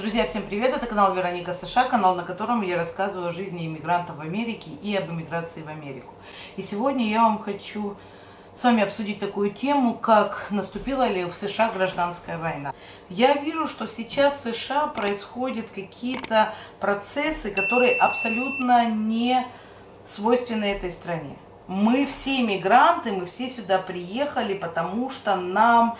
Друзья, всем привет! Это канал Вероника США, канал, на котором я рассказываю о жизни иммигрантов в Америке и об иммиграции в Америку. И сегодня я вам хочу с вами обсудить такую тему, как наступила ли в США гражданская война. Я вижу, что сейчас в США происходят какие-то процессы, которые абсолютно не свойственны этой стране. Мы все иммигранты, мы все сюда приехали, потому что нам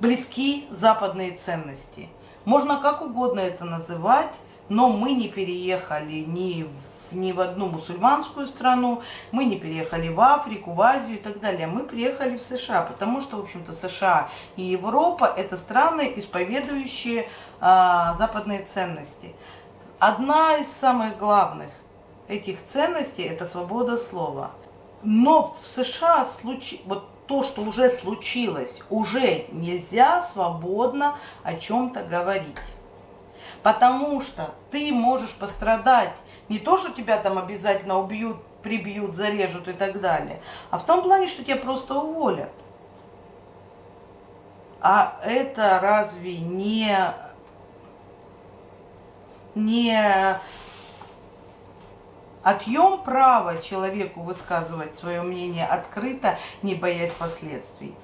близки западные ценности – можно как угодно это называть, но мы не переехали ни в, ни в одну мусульманскую страну, мы не переехали в Африку, в Азию и так далее. Мы приехали в США, потому что, в общем-то, США и Европа – это страны, исповедующие а, западные ценности. Одна из самых главных этих ценностей – это свобода слова. Но в США в случае, вот то, что уже случилось, уже нельзя свободно о чем-то говорить. Потому что ты можешь пострадать не то, что тебя там обязательно убьют, прибьют, зарежут и так далее, а в том плане, что тебя просто уволят. А это разве не, не Отъем права человеку высказывать свое мнение открыто, не боясь последствий.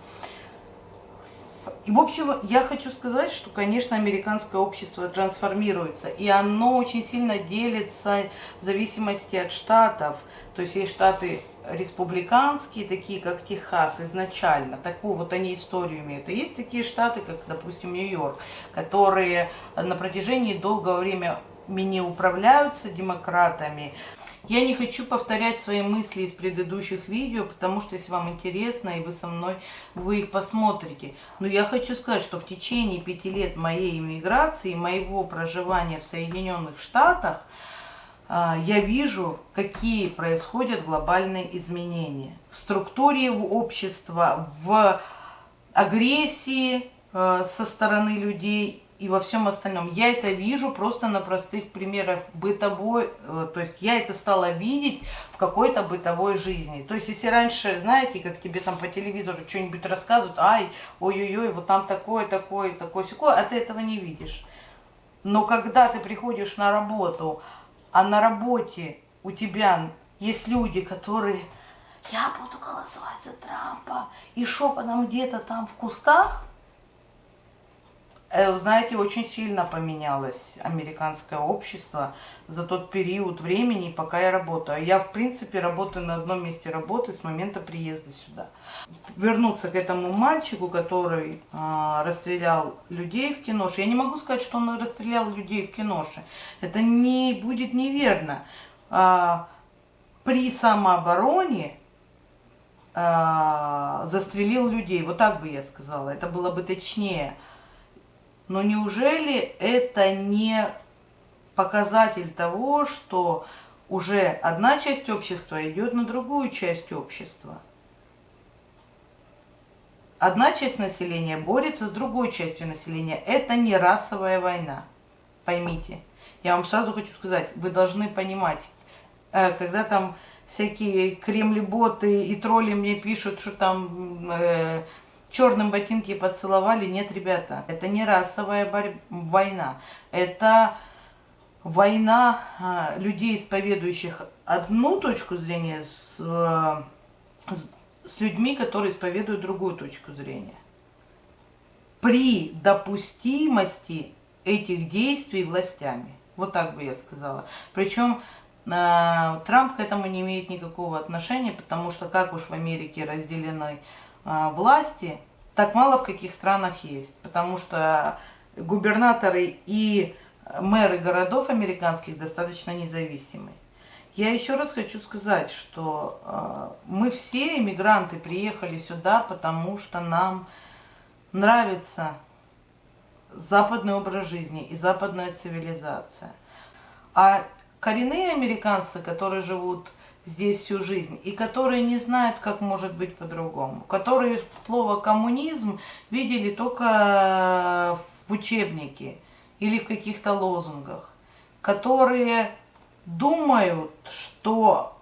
И, в общем, я хочу сказать, что, конечно, американское общество трансформируется, и оно очень сильно делится в зависимости от штатов. То есть есть штаты республиканские, такие как Техас изначально, такую вот они историю имеют. И есть такие штаты, как, допустим, Нью-Йорк, которые на протяжении долгого времени управляются демократами, я не хочу повторять свои мысли из предыдущих видео, потому что если вам интересно и вы со мной, вы их посмотрите. Но я хочу сказать, что в течение пяти лет моей иммиграции, моего проживания в Соединенных Штатах, а, я вижу, какие происходят глобальные изменения в структуре общества, в агрессии э, со стороны людей и во всем остальном. Я это вижу просто на простых примерах бытовой, э, то есть я это стала видеть в какой-то бытовой жизни. То есть если раньше, знаете, как тебе там по телевизору что-нибудь рассказывают, ай, ой-ой-ой, вот там такое, такое, такое, секое, а ты этого не видишь. Но когда ты приходишь на работу, а на работе у тебя есть люди, которые я буду голосовать за Трампа, и шепотом где-то там в кустах, знаете, очень сильно поменялось американское общество за тот период времени, пока я работаю. Я, в принципе, работаю на одном месте работы с момента приезда сюда. Вернуться к этому мальчику, который э, расстрелял людей в киноше. Я не могу сказать, что он расстрелял людей в киноше. Это не будет неверно. Э, при самообороне э, застрелил людей. Вот так бы я сказала. Это было бы точнее. Но неужели это не показатель того, что уже одна часть общества идет на другую часть общества? Одна часть населения борется с другой частью населения. Это не расовая война. Поймите. Я вам сразу хочу сказать, вы должны понимать, э, когда там всякие кремли-боты и тролли мне пишут, что там э, черным ботинки поцеловали. Нет, ребята, это не расовая борь... война. Это война а, людей, исповедующих одну точку зрения, с, а, с, людьми, которые исповедуют другую точку зрения. При допустимости этих действий властями. Вот так бы я сказала. Причем э, Трамп к этому не имеет никакого отношения, потому что как уж в Америке разделены а, власти, так мало в каких странах есть. Потому что губернаторы и мэры городов американских достаточно независимы. Я еще раз хочу сказать, что э, мы все иммигранты приехали сюда, потому что нам нравится западный образ жизни и западная цивилизация. А коренные американцы, которые живут здесь всю жизнь, и которые не знают, как может быть по-другому, которые слово коммунизм видели только в учебнике или в каких-то лозунгах, которые думают, что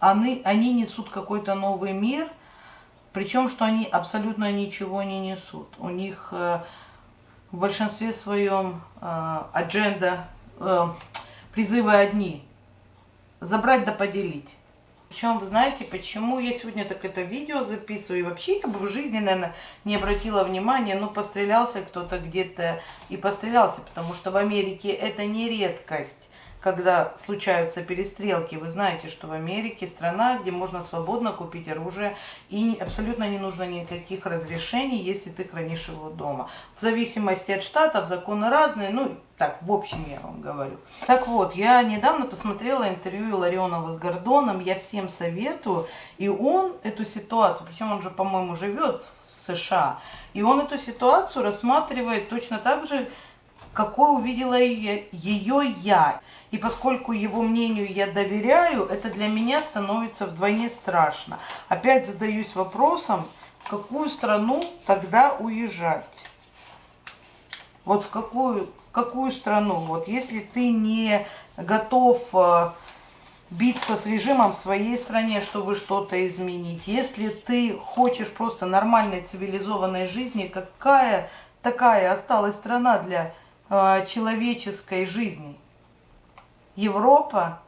они, они несут какой-то новый мир, причем, что они абсолютно ничего не несут. У них э, в большинстве своем э, адженда, э, призывы одни. Забрать да поделить. Причем, вы знаете, почему я сегодня так это видео записываю? И вообще я бы в жизни, наверное, не обратила внимания, ну, пострелялся кто-то где-то и пострелялся, потому что в Америке это не редкость когда случаются перестрелки. Вы знаете, что в Америке страна, где можно свободно купить оружие и абсолютно не нужно никаких разрешений, если ты хранишь его дома. В зависимости от штатов законы разные, ну так, в общем я вам говорю. Так вот, я недавно посмотрела интервью Ларионова с Гордоном, я всем советую, и он эту ситуацию, причем он же, по-моему, живет в США, и он эту ситуацию рассматривает точно так же, какой увидела ее я. И поскольку его мнению я доверяю, это для меня становится вдвойне страшно. Опять задаюсь вопросом, в какую страну тогда уезжать? Вот в какую, в какую страну? Вот если ты не готов э, биться с режимом в своей стране, чтобы что-то изменить. Если ты хочешь просто нормальной цивилизованной жизни, какая такая осталась страна для человеческой жизни? Европа,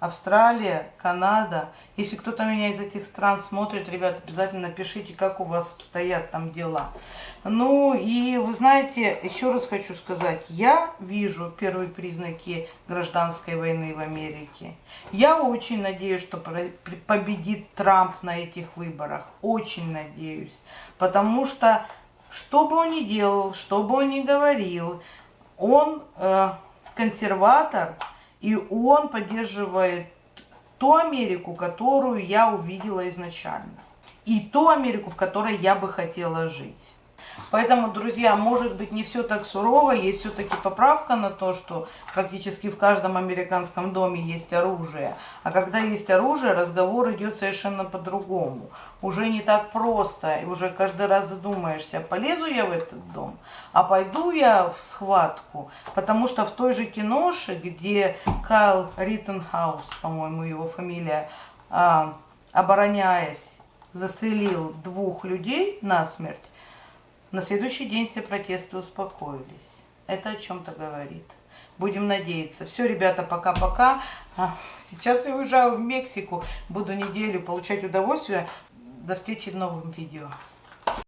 Австралия, Канада. Если кто-то меня из этих стран смотрит, ребят, обязательно напишите, как у вас обстоят там дела. Ну и вы знаете, еще раз хочу сказать, я вижу первые признаки гражданской войны в Америке. Я очень надеюсь, что победит Трамп на этих выборах. Очень надеюсь. Потому что, что бы он ни делал, что бы он ни говорил, он э, консерватор, и он поддерживает ту Америку, которую я увидела изначально. И ту Америку, в которой я бы хотела жить. Поэтому, друзья, может быть не все так сурово, есть все-таки поправка на то, что практически в каждом американском доме есть оружие. А когда есть оружие, разговор идет совершенно по-другому. Уже не так просто, и уже каждый раз задумаешься, полезу я в этот дом, а пойду я в схватку. Потому что в той же киноше, где Кайл Риттенхаус, по-моему его фамилия, а, обороняясь, застрелил двух людей насмерть, на следующий день все протесты успокоились. Это о чем-то говорит. Будем надеяться. Все, ребята, пока-пока. А, сейчас я уезжаю в Мексику. Буду неделю получать удовольствие. До встречи в новом видео.